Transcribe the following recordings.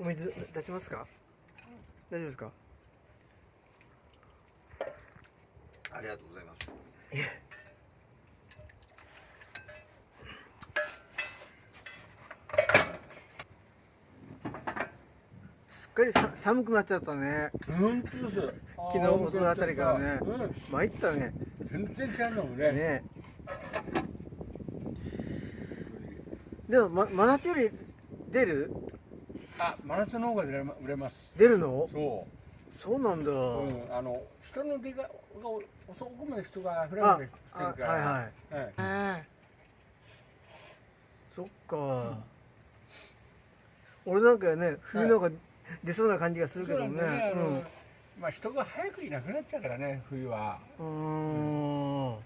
お水出しますか？大丈夫ですか？ありがとうございます。すっかりさ寒くなっちゃったね。本当です昨日もそのあたりからね。うん。参ったね。全然違うんだもんね。ね。でも、ま、真夏より出る？あ真夏の方が売れま売れます。出るの？そそうなんだ、う、うん、あの人の出がが遅くまで人が溢れあ溢れしてるあから。はいはい。はい。ええそっか、俺なんかね冬の方が出そうな感じがするけどね。だよねあの、まあ人が早くいなくなっちゃうからね冬は。うん。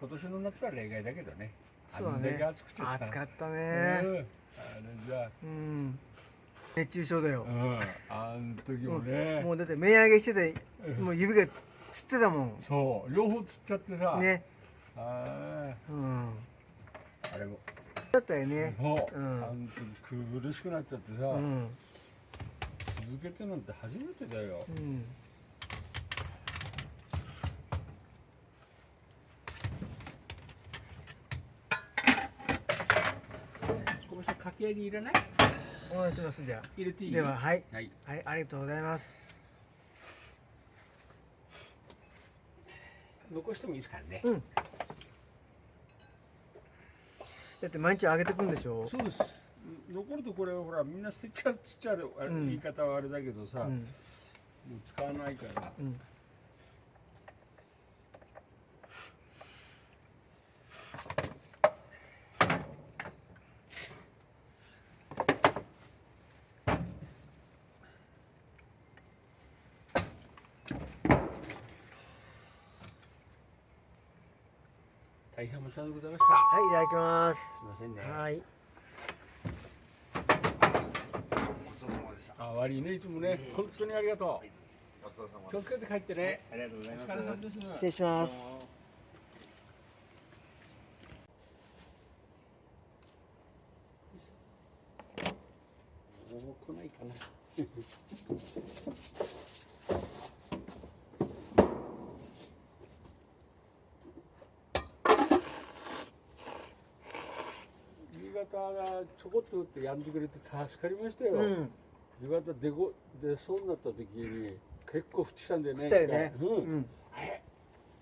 今年の夏は例外だけどねそうだね暑くてさ暑かったうん。ねあれじゃうん。熱中症だよ。あ、うん。あん時もね、もうだって目上げしててうん。もう指がつってたもん。そう。両方つっちゃってさ、ね。あうん。ーあれも。だったよね。そう、うん。あん時苦しくなっちゃってさ、うん。続けてなんて初めてだよ。うん小林さんかき揚げ入れない？お願いしますじゃあ入れていいでははいはいはいありがとうございます残してもいいですからね、うんだって毎日あげてくんでしょそうです残るとこれほらみんな捨てちゃうっつっちゃうあれうん言い方はあれだけどさ、もう使わないからうん大変お世話でございました。はいいただきます。すいませんね。はい。ごちそうさまでした。あ悪いねいつもね。本当にありがとごちそうさまう気をつけて帰ってね。ありがとうございおます。失礼します。もう来ないかな夕方がちょこっと打ってやんでくれて助かりましたよ、うん。夕方出ご出そうになった時に結構降ってきたんだよねね。うん。うん。あれ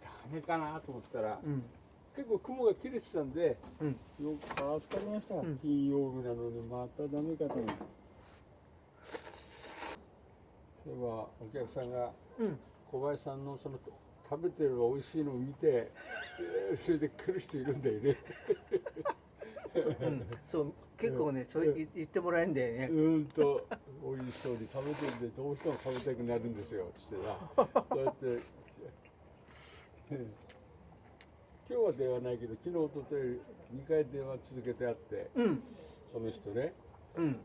ダメかなと思ったら、うん。結構雲が切れてたんでうん。よく助かりました、ん。金曜日なのにまたダメかと。思ってそういえばお客さんがうん。小林さんのその食べてる美味しいのを見てえー それで来る人いるんだよねうんそう結構ねそう言言ってもらえんだよね。うーんと美味しそうに食べてるんでどうしても食べたくなるんですよ。つってな。こうやってうん今日は電話ないけど昨日おととい2回電話続けてあってうん。その人ね。うん。で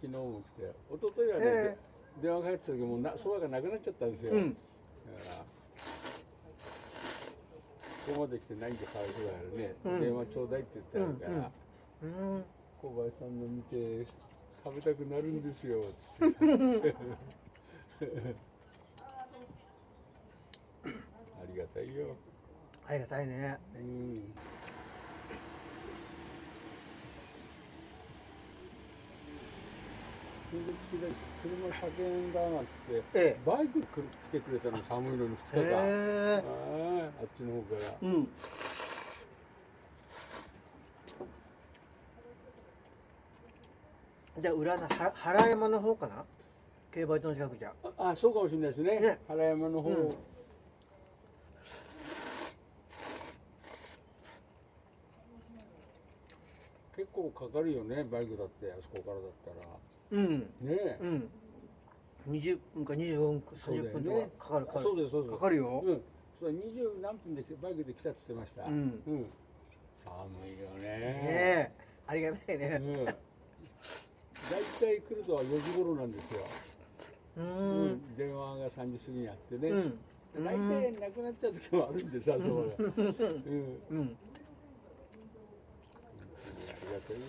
昨日も来て一昨日はね、え電話が入ってた時もうなそばがなくなっちゃったんですよ、うん。だからここまで来て何かかわいそうだからね、うん。電話ちょうだいって言ってあるから、うん小林さんの見て食べたくなるんですよ。つってさありがたいよ、ありがたいね。うん、それで月で車車検だなんつって、ええ。バイク来てくれたの寒いのに2日間、へえ。はいあっちの方から。うんじゃあ裏のは原山の方かな？競馬場の近くじゃ。ああそうかもしれないですね。ね。原山の方、うん。結構かかるよねバイクだってあそこからだったら。うん。ね。え、うん。20分か25分か30そうだよね。分とかかかるかかる。そうですそうです。かかるよ。うん。そう二十何分でバイクで来たって言ってました。うん。寒いよね。ねえ。ありがたいね。うん大体来るとは4時頃なんですよ、ううん。ん、電話が3時過ぎにあってね、うん。大体なくなっちゃう時もあるんでさ、そばが。うん、うん。ありがたいよ。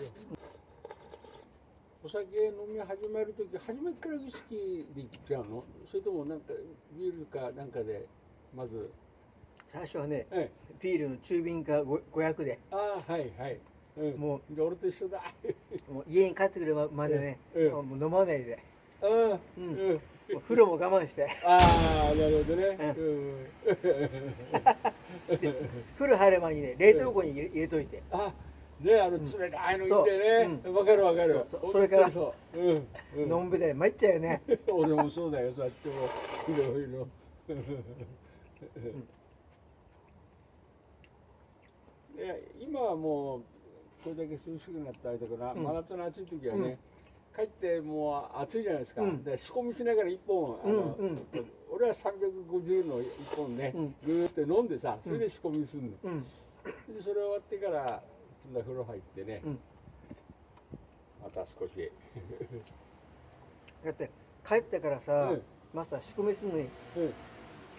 お酒飲み始める時初めからウイスキーでいっちゃうの？それともなんかビールかなんかでまず。最初はねええ。ビールの中瓶かご500で。ああはいはい、うん、もじゃあ俺と一緒だ。もう家に帰ってくるまでね、ええもう飲まないで。ああううん。う風呂も我慢して。ああなるほどね、ううん、風呂入る前にね冷凍庫に入れ入れといて。あねあの冷たいの入れてね。そう。わ、かるわかる。それからそう、うん。うん、のんべで参っちゃうよね。俺もそうだよそうやっても。いろいろ。今はもうこれだけ涼しくなったりとかな、うん。真夏の暑い時はね、帰ってもう暑いじゃないですか、うん。で仕込みしながら一本あの、うんうん。俺は350の一本ね、うん。ぐーって飲んでさそれで仕込みするの、うん。でそれ終わってからそんな風呂入ってね、うん。また少し、だって帰ってからさ、うん。マスター仕込みするのにうん。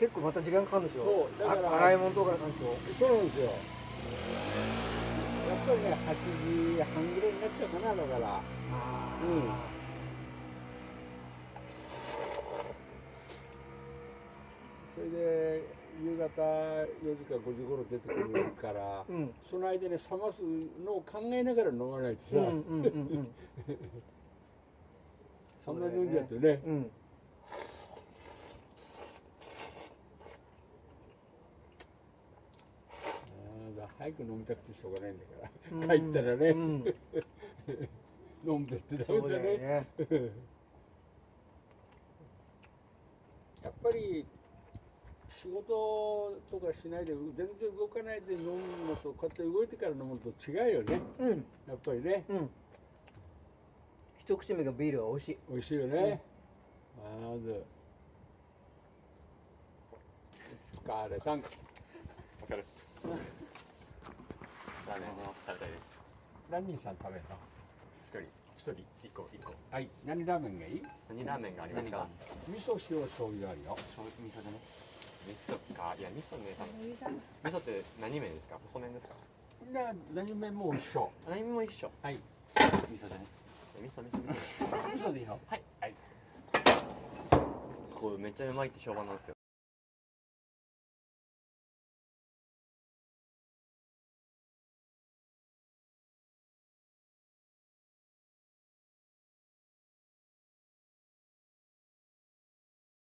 結構また時間かかるんでしょそうだからあ洗い物とかなんでしょ？そうなんですよ。やっぱりね、8時半ぐらいになっちゃうかな、だから。あうん。それで、夕方4時か5時頃出てくるから、うん。その間に冷ますのを考えながら飲まないとさ、うんうんうんうん。そんな飲んじゃってね。うんあーだ早く飲みたくてしょうがないんだかうん。ら、帰ったらね、うん。飲んでってダメだね。よね。やっぱり仕事とかしないで全然動かないで飲むのとこうやって動いてから飲むのと違うよね。うん。やっぱりね。うん。一口目がビールは美味しい。美味しいよね、まず。お疲れさん。お疲れです。ラーメン食べたいです。何人さん食べるの？一人、一人、一個、一個。はい何ラーメンがいい？何ラーメンがありますか？味噌塩醤油あるよ醤油味噌でね？味噌か。いや、味噌ね。味噌って何麺ですか？細麺ですか？な何麺も一緒何麺も一緒。はい味噌でね？味噌、味噌、味噌。味噌でいいよはい。はい。こうめっちゃうまいって評判なんですよ。